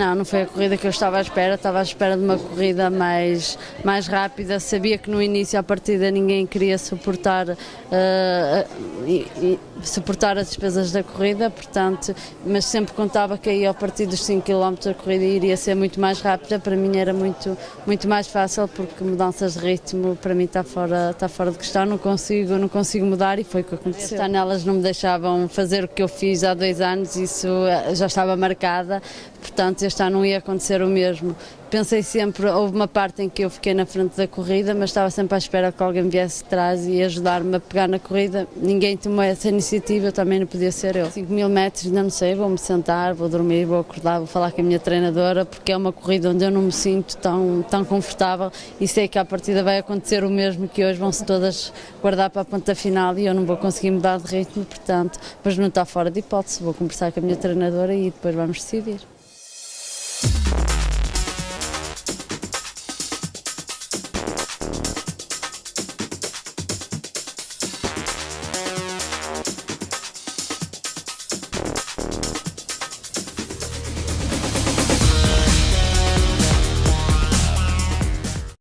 Não, não foi a corrida que eu estava à espera, estava à espera de uma corrida mais, mais rápida. Sabia que no início, à partida, ninguém queria suportar, uh, e, e, suportar as despesas da corrida, portanto, mas sempre contava que aí, a partir dos 5 km, a corrida iria ser muito mais rápida. Para mim era muito, muito mais fácil, porque mudanças de ritmo para mim está fora, está fora de questão, não consigo, não consigo mudar e foi o que aconteceu. Este ano elas não me deixavam fazer o que eu fiz há dois anos, isso eh, já estava marcada, portanto este ano não ia acontecer o mesmo. Pensei sempre, houve uma parte em que eu fiquei na frente da corrida, mas estava sempre à espera que alguém viesse atrás e ajudar-me a pegar na corrida. Ninguém tomou essa iniciativa, também não podia ser eu. 5 mil metros, ainda não sei, vou-me sentar, vou dormir, vou acordar, vou falar com a minha treinadora, porque é uma corrida onde eu não me sinto tão, tão confortável e sei que à partida vai acontecer o mesmo, que hoje vão-se todas guardar para a ponta final e eu não vou conseguir mudar de ritmo, portanto, mas não está fora de hipótese, vou conversar com a minha treinadora e depois vamos decidir.